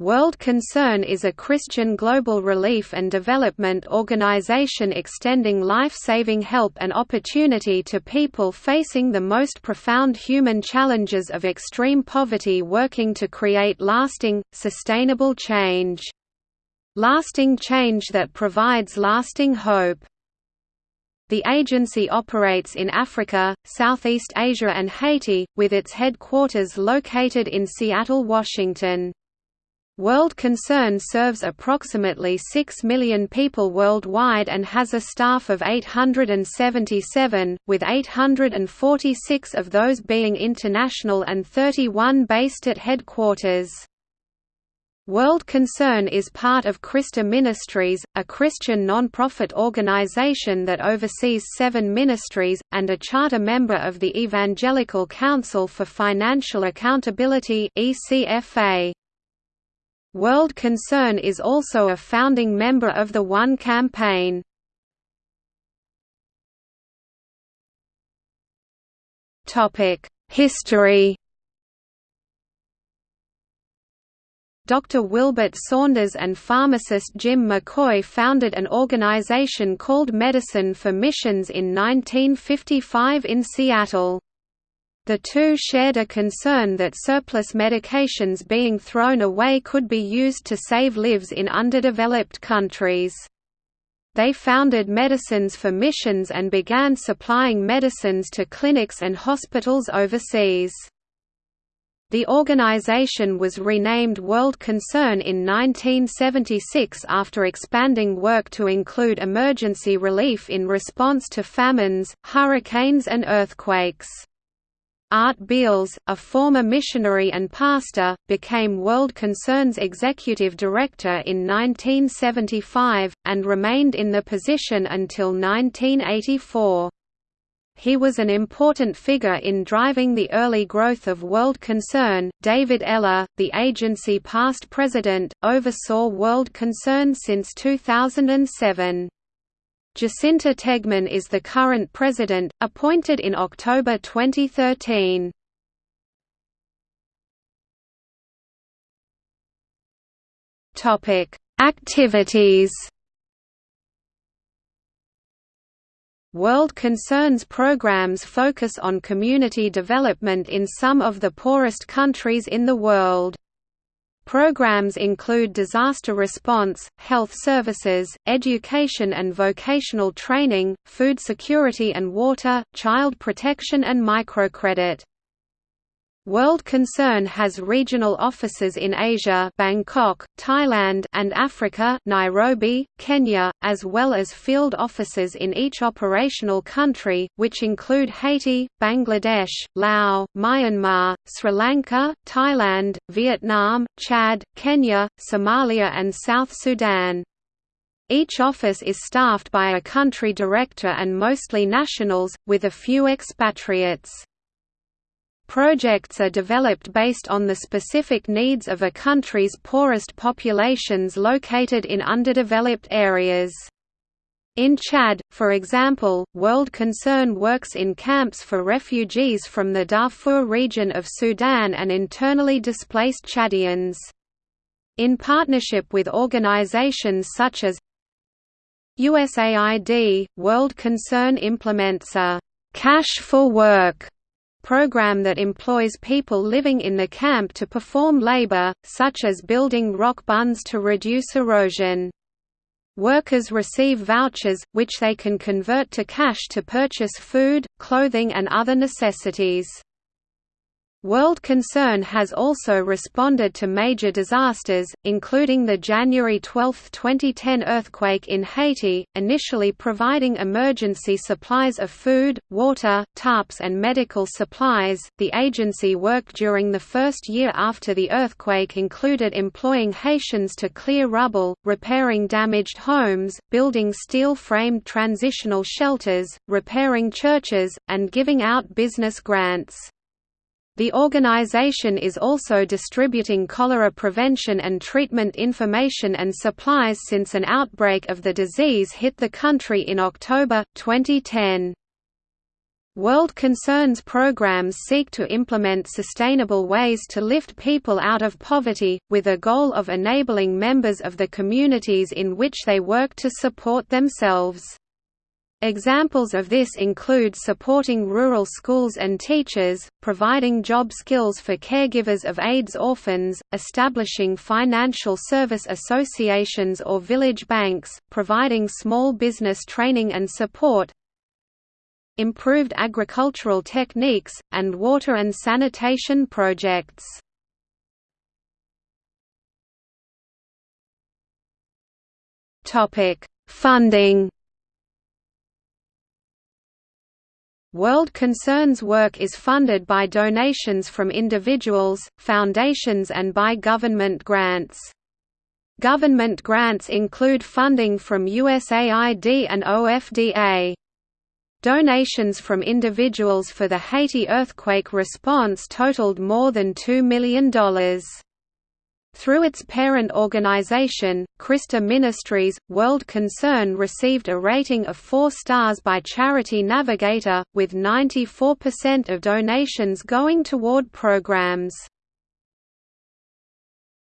World Concern is a Christian global relief and development organization extending life-saving help and opportunity to people facing the most profound human challenges of extreme poverty working to create lasting, sustainable change. Lasting change that provides lasting hope. The agency operates in Africa, Southeast Asia and Haiti, with its headquarters located in Seattle, Washington. World Concern serves approximately 6 million people worldwide and has a staff of 877, with 846 of those being international and 31 based at headquarters. World Concern is part of CRISTA Ministries, a Christian non-profit organization that oversees seven ministries, and a charter member of the Evangelical Council for Financial Accountability ECFA. World Concern is also a founding member of the One Campaign. History Dr. Wilbert Saunders and pharmacist Jim McCoy founded an organization called Medicine for Missions in 1955 in Seattle. The two shared a concern that surplus medications being thrown away could be used to save lives in underdeveloped countries. They founded Medicines for Missions and began supplying medicines to clinics and hospitals overseas. The organization was renamed World Concern in 1976 after expanding work to include emergency relief in response to famines, hurricanes and earthquakes. Art Beals, a former missionary and pastor, became World Concern's executive director in 1975, and remained in the position until 1984. He was an important figure in driving the early growth of World Concern. David Eller, the agency past president, oversaw World Concern since 2007. Jacinta Tegman is the current president, appointed in October 2013. Topic: Activities. World Concerns programs focus on community development in some of the poorest countries in the world. Programs include disaster response, health services, education and vocational training, food security and water, child protection and microcredit. World Concern has regional offices in Asia Bangkok, Thailand and Africa Nairobi, Kenya, as well as field offices in each operational country, which include Haiti, Bangladesh, Laos, Myanmar, Sri Lanka, Thailand, Vietnam, Chad, Kenya, Somalia and South Sudan. Each office is staffed by a country director and mostly nationals, with a few expatriates. Projects are developed based on the specific needs of a country's poorest populations located in underdeveloped areas. In Chad, for example, World Concern works in camps for refugees from the Darfur region of Sudan and internally displaced Chadians. In partnership with organizations such as USAID, World Concern implements a «cash for work» program that employs people living in the camp to perform labor, such as building rock bunds to reduce erosion. Workers receive vouchers, which they can convert to cash to purchase food, clothing and other necessities. World Concern has also responded to major disasters, including the January 12, 2010 earthquake in Haiti, initially providing emergency supplies of food, water, tarps, and medical supplies. The agency work during the first year after the earthquake included employing Haitians to clear rubble, repairing damaged homes, building steel framed transitional shelters, repairing churches, and giving out business grants. The organization is also distributing cholera prevention and treatment information and supplies since an outbreak of the disease hit the country in October, 2010. World Concerns programs seek to implement sustainable ways to lift people out of poverty, with a goal of enabling members of the communities in which they work to support themselves. Examples of this include supporting rural schools and teachers, providing job skills for caregivers of AIDS orphans, establishing financial service associations or village banks, providing small business training and support, improved agricultural techniques, and water and sanitation projects. Funding World Concerns work is funded by donations from individuals, foundations and by government grants. Government grants include funding from USAID and OFDA. Donations from individuals for the Haiti earthquake response totaled more than $2 million. Through its parent organization, CRISTA Ministries, World Concern received a rating of 4 stars by Charity Navigator, with 94% of donations going toward programs.